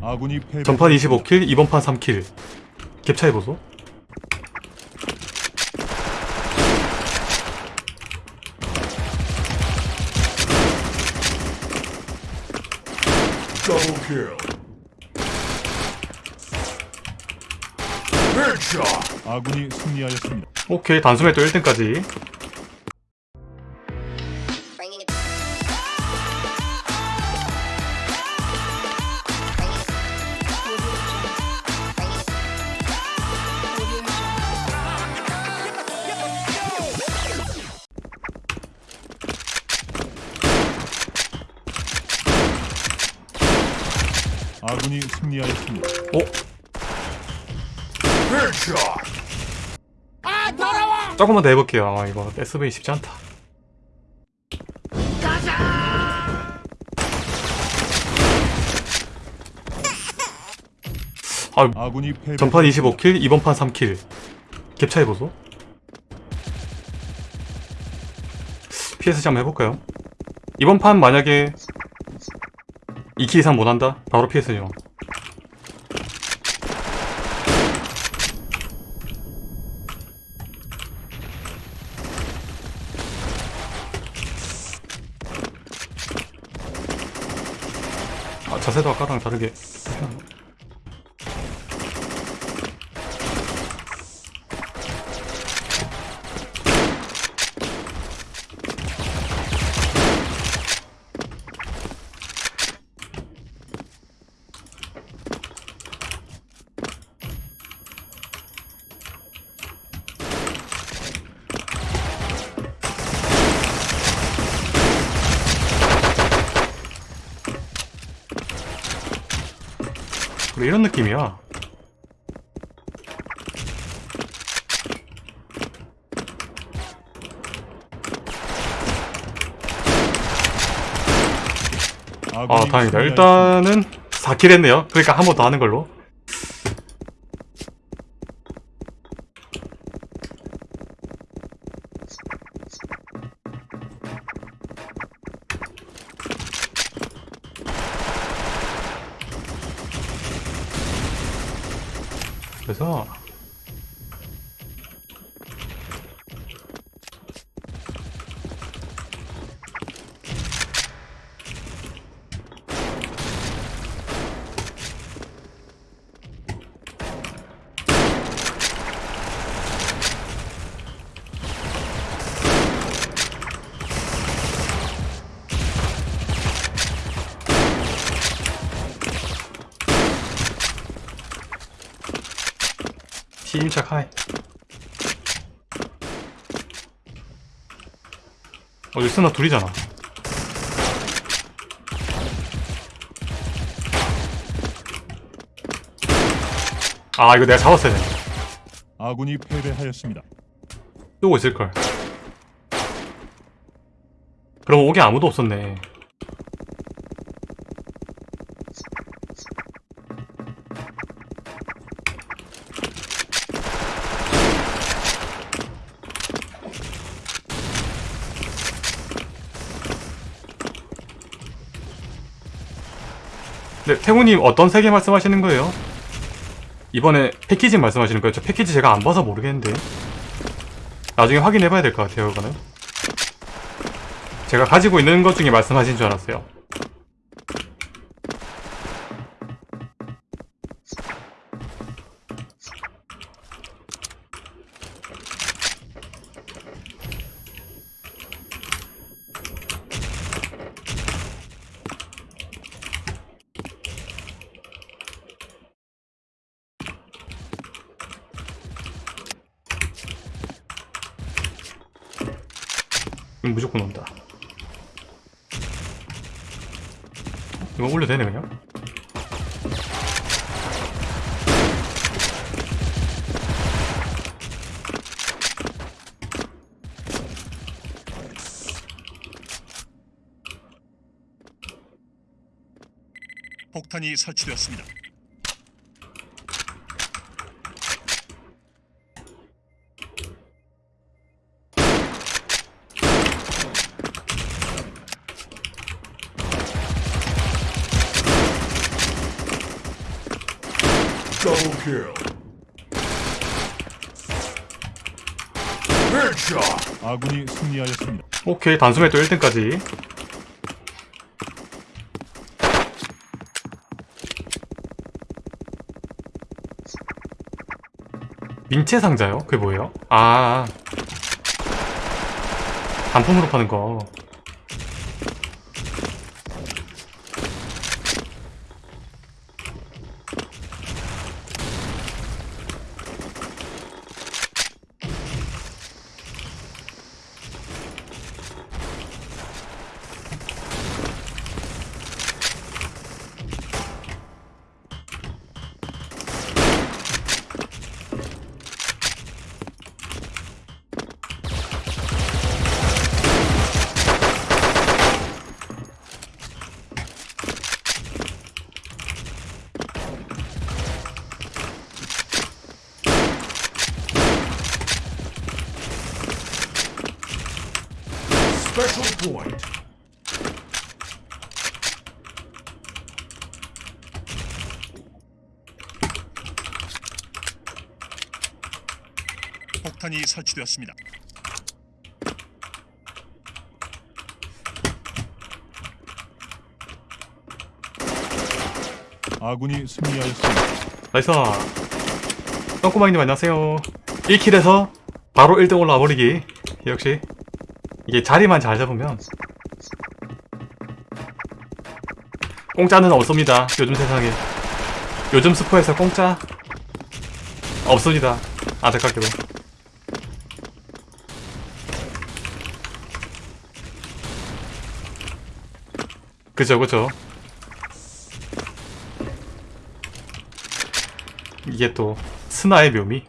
아군이 패배. 전판 25킬, 이번 판 3킬. 갭 차이 보소. 아군이 승리하였습니다. 오케이, 단숨에 또 1등까지. 아군이 승리하였습니다. 오, Headshot. 조금만 더 해볼게요. 아, 이거 SV 쉽지 않다. 아, 아군이 패배. 전판 25킬, 이번 판 3킬. 갭 차이 보소. PSG 한번 해볼까요? 이번 판 만약에 2킬 이상 못한다? 바로 PS죠. 아, 자세도 아까랑 다르게. 그래, 이런 느낌이야. 아, 다행이다. 일단은 4킬 했네요. 그러니까 한 번 더 하는 걸로. 그래서 침착 하이. 어, 리스나 둘이잖아. 아, 이거 내가 잡았어야 돼. 아군이 패배하였습니다. 쏘고 있을걸. 그럼 옥에 아무도 없었네. 네, 태우님 어떤 세계 말씀하시는 거예요? 이번에 패키지 말씀하시는 거예요? 저 패키지 제가 안 봐서 모르겠는데. 나중에 확인해봐야 될 것 같아요, 이거는. 제가 가지고 있는 것 중에 말씀하신 줄 알았어요. 무조건 온다. 이거 올려도 되네, 그냥? 폭탄이 설치되었습니다. Double kill. Headshot. 아군이 승리하였습니다. 오케이 단숨에 또 1등까지 민체 상자요? 그게 뭐예요? 아 단품으로 파는 거 폭탄이 설치되었습니다. 아군이 승리하였습니다. nice. 똥꼬마님 안녕하세요. 1kill에서 바로 1등 올라와 버리기. 역시 이게 자리만 잘 잡으면 공짜는 없습니다. 요즘 세상에. 요즘 스포에서 공짜 없습니다. 안타깝게도 그죠 그죠. 이게 또 스나의 묘미.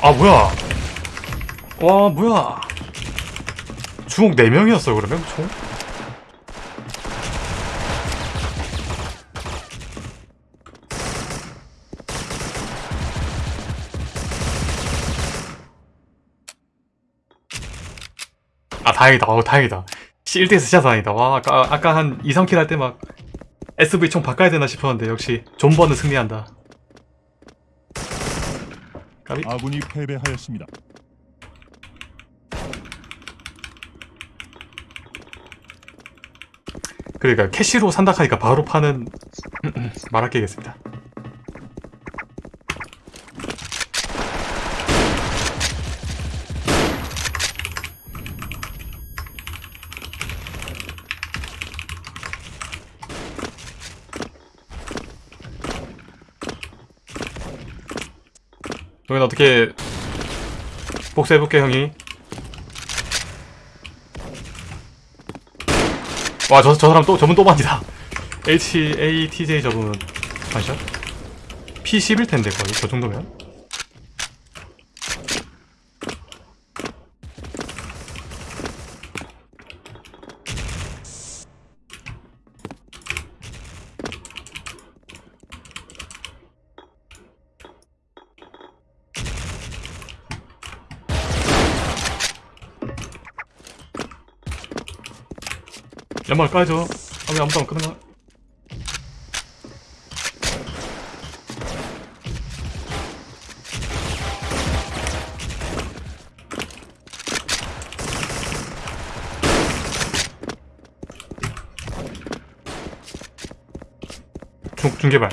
아 뭐야 와 뭐야? 주먹 4명이었어 그러면? 총? 아 다행이다. 어 다행이다. 1대1서 진짜 다행이다. 와 아까, 아까 한 2, 3킬 할 때 막 SV 총 바꿔야 되나 싶었는데 역시 존버는 승리한다. 까비. 아군이 패배하였습니다. 그러니까 캐시로 산다 하니까 바로 파는 말아끼겠습니다. 여긴 어떻게 복수해볼게 형이 와, 저, 저 사람 또, 저분 또 반이다. HATJ 저분, 반샷? P11 텐데, 거의, 저 정도면? 연말 까줘. 아, 왜 아무도 안 끄나? 중, 중계발.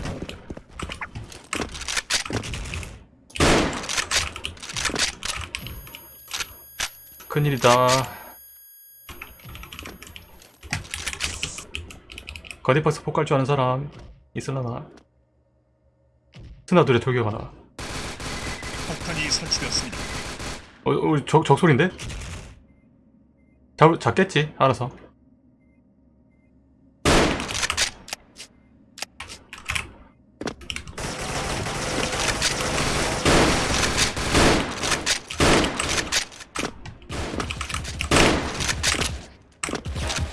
큰일이다. 거디박스 폭갈 줄 아는 사람 있을라나? 스나 둘에 돌격하나? 폭탄이 설치되었습니다. 어, 어, 적, 적소리인데? 잡, 잡겠지, 알아서.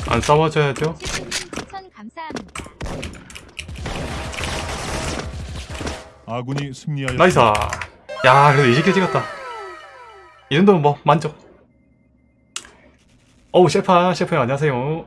안 싸워줘야죠. 아군이 승리하였습니다. nice. 야 그래도 20kill 찍었다. 이 정도면 뭐 만족. 어우 셰파 셰프님 안녕하세요